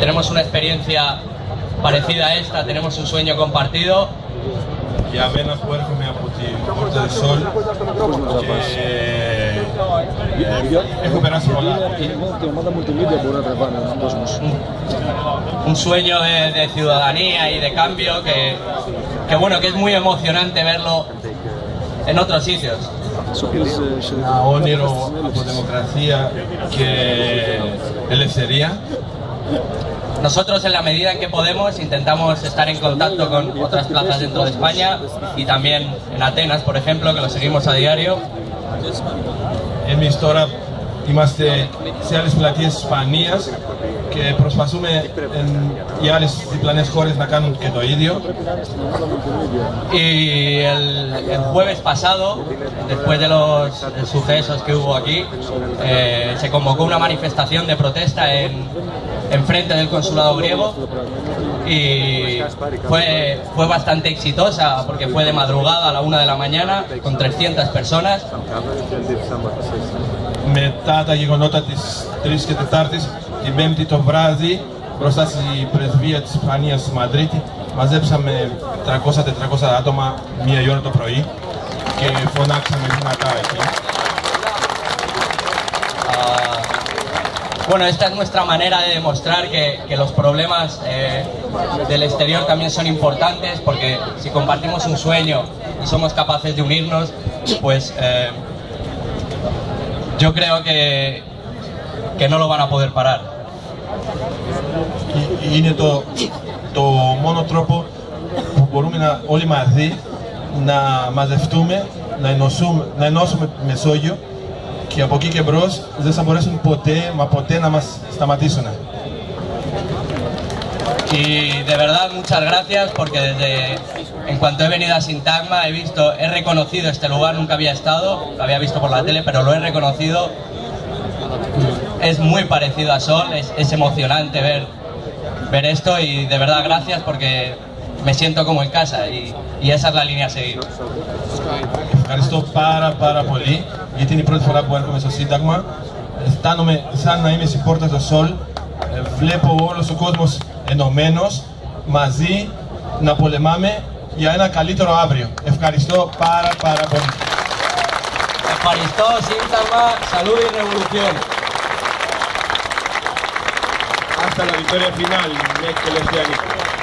tenemos una experiencia parecida a esta, tenemos un sueño compartido. Y a ver poder comer a Putin, del Sol, que eh, mm. un sueño de, de, ciudadanía y de cambio que, que, bueno, que es muy emocionante verlo en otros sitios. A Oniro, a democracia, que él sería. Nosotros en la medida en que podemos intentamos estar en contacto con otras plazas dentro de España y también en Atenas, por ejemplo, que lo seguimos a diario. Εμείς τώρα είμαστε σε άλλες πλατείες της Ισπανίας και προσπαθούμε εν, οι άλλες διπλανές χώρες να κάνουν και το ίδιο. Y el, el jueves pasado, después de los sucesos que hubo aquí, eh, se convocó una manifestación de protesta en, en frente del consulado griego y fue, fue bastante exitosa porque fue de madrugada a la una de la mañana con 300 personas Μετά τα γεγονότα της 3 και 4ης, την 5η το βράδυ, μπροστά στη πρεσβεία της Ισπανίας στη Μαδρίτη, μαζέψαμε 300-400 άτομα μία η ώρα το πρωί και φωνάξαμε δυνατά εκεί. Ah, bueno, esta es nuestra manera de demostrar que, que los problemas eh, del exterior también son importantes, porque si compartimos un sueño y somos capaces de unirnos, pues eh, yo creo que, que no lo van a poder parar. Ε- Είναι το, το μόνο τρόπο που μπορούμε να, όλοι μαζί να μαζευτούμε, να ενώσουμε, να ενώσουμε τη Μεσόγειο και από εκεί και μπρος δεν θα μπορέσουν ποτέ, μα ποτέ να μας σταματήσουν. Y de verdad muchas gracias porque desde en cuanto he venido a Sintagma he visto, he reconocido este lugar, nunca había estado, lo había visto por la tele, pero lo he reconocido. Es muy parecido a Sol, es, es emocionante ver, ver esto y de verdad gracias porque me siento como en casa y, y esa es la línea a seguir. Ευχαριστώ πάρα πάρα πολύ γιατί είναι η πρώτη φορά που έρχομαι στο Σύνταγμα. Αισθάνομαι σαν να είμαι στην πόρτα στο Σολ. Ε, Βλέπω όλος ο κόσμος ενωμένος, μαζί, να πολεμάμε για ένα καλύτερο αύριο. Ευχαριστώ πάρα πάρα πολύ. Eucaristó, Sintagma, salud y revolución. Hasta la victoria final, μέχρι τελευταία νύχτα.